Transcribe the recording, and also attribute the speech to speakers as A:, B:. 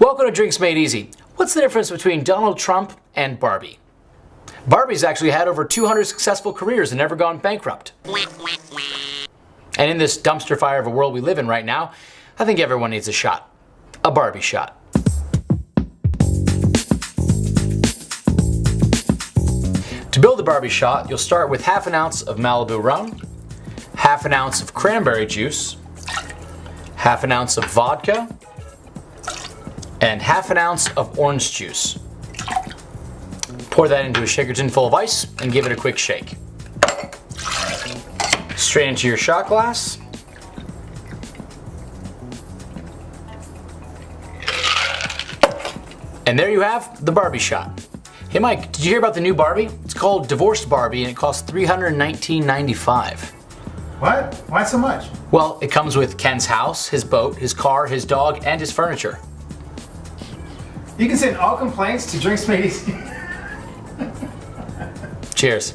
A: Welcome to Drinks Made Easy. What's the difference between Donald Trump and Barbie? Barbie's actually had over 200 successful careers and never gone bankrupt. And in this dumpster fire of a world we live in right now, I think everyone needs a shot. A Barbie shot. To build a Barbie shot, you'll start with half an ounce of Malibu rum, half an ounce of cranberry juice, half an ounce of vodka, and half an ounce of orange juice. Pour that into a shaker tin full of ice and give it a quick shake. Straight into your shot glass. And there you have the Barbie shot. Hey Mike, did you hear about the new Barbie? It's called Divorced Barbie and it costs $319.95.
B: What? Why so much?
A: Well, it comes with Ken's house, his boat, his car, his dog, and his furniture.
B: You can send all complaints to Drinks Made Easy.
A: Cheers.